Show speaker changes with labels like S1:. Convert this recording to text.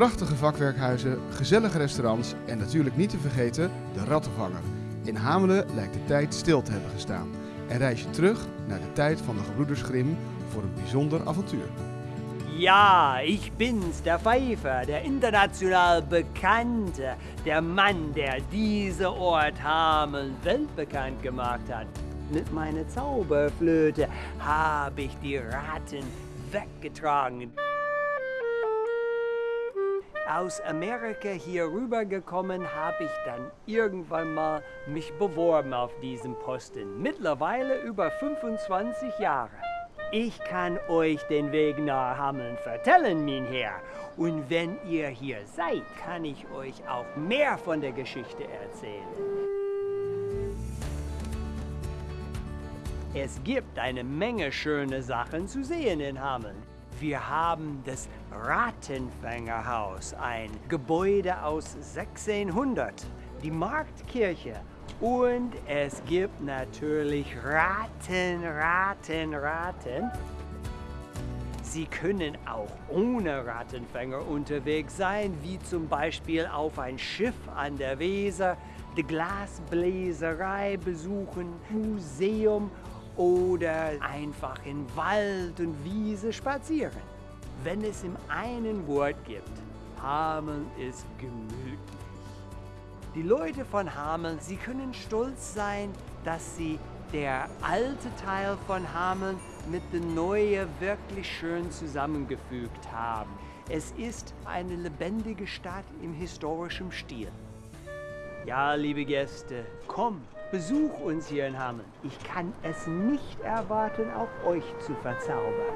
S1: Prachtige vakwerkhuizen, gezellige restaurants en natuurlijk niet te vergeten de Rattenvanger. In Hamelen lijkt de tijd stil te hebben gestaan. En reis je terug naar de tijd van de gebroeders Grimm voor een bijzonder avontuur.
S2: Ja, ich bin's, der Pfeifer, der international Bekannte, der Mann, der diese Ort Hameln weltbekannt gemacht hat. Mit meiner Zauberflöte habe ich die Ratten weggetragen. Aus Amerika hier rübergekommen habe ich dann irgendwann mal mich beworben auf diesem Posten. Mittlerweile über 25 Jahre. Ich kann euch den Weg nach Hameln vertellen, mein Herr. Und wenn ihr hier seid, kann ich euch auch mehr von der Geschichte erzählen. Es gibt eine Menge schöne Sachen zu sehen in Hameln. Wir haben das Rattenfängerhaus, ein Gebäude aus 1600, die Marktkirche und es gibt natürlich Ratten, Ratten, Ratten. Sie können auch ohne Rattenfänger unterwegs sein, wie zum Beispiel auf ein Schiff an der Weser, die Glasbläserei besuchen, Museum oder einfach in Wald und Wiese spazieren. Wenn es im einen Wort gibt, Hameln ist gemütlich. Die Leute von Hameln, sie können stolz sein, dass sie der alte Teil von Hameln mit dem neuen wirklich schön zusammengefügt haben. Es ist eine lebendige Stadt im historischen Stil. Ja, liebe Gäste, komm, besuch uns hier in Hameln. Ich kann es nicht erwarten, auch euch zu verzaubern.